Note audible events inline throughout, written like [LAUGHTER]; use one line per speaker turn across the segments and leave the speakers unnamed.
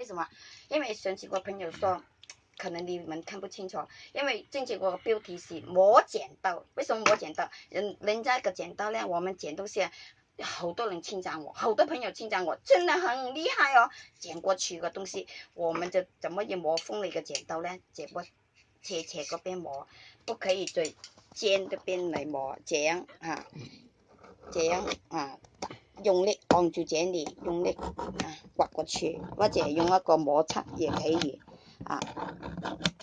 为什么？因为上次我朋友说，可能你们看不清楚，因为正确我标题是磨剪刀。为什么磨剪刀？人人家个剪刀呢，我们剪东西，好多人称赞我，好多朋友称赞我，真的很厉害哦。剪过去的东西，我们就怎么也磨锋了一个剪刀呢？剪过切切个边磨，不可以最尖的边来磨，这样啊，这样啊。用力按住这里，用力啊刮过去，或者用一个摩擦也可以啊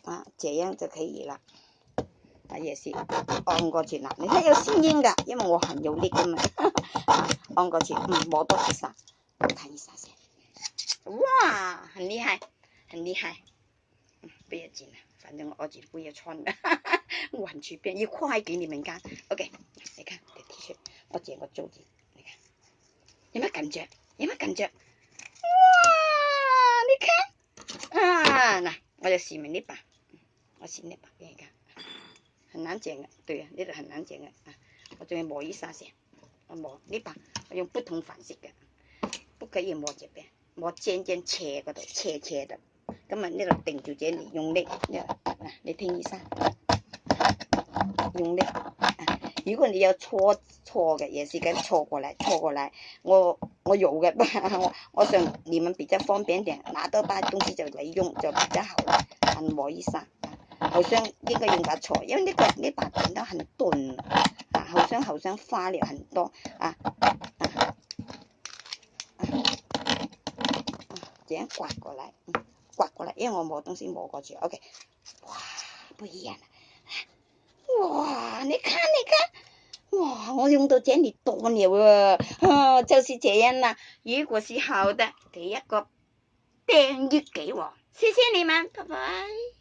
啊，这样就可以了。啊，也是按过去啦，你看有声音噶，因为我很有力噶嘛。[LAUGHS] 按过去，嗯，磨多一下，看一下先。哇，很厉害，很厉害。嗯，不要紧了，反正我儿子不要穿的，玩具变一块给你们看。OK，你看 T 恤，我剪个周子。有没有感觉？有没有感觉？哇！你看，啊，嗱我就试明呢把，我试呢把给你看，很难剪的，对啊，呢度很难剪的啊。我仲要磨一下先，我磨呢把，我用不同款式嘅，不可以磨这边，磨尖尖斜嗰度，斜斜的。咁啊呢度定住这里，用力，呢，你听医生，用力。如果你有错错嘅，也是跟错过来，错过来，我我有嘅，我 [LAUGHS] 我想你们比较方便点，拿到把东西就嚟用就比较好了。按摩一下，好像应该用把错，因为呢个呢把剪刀很钝，啊，好像好像花了很多啊啊啊，这样刮过来，刮过来，因为我磨东西磨过去，OK，哇，不一样了。哇，你看，你看，我用到这里多了啊，[LAUGHS] 就是这样啦。如果是好的，给一个订阅给我，谢谢你们，拜拜。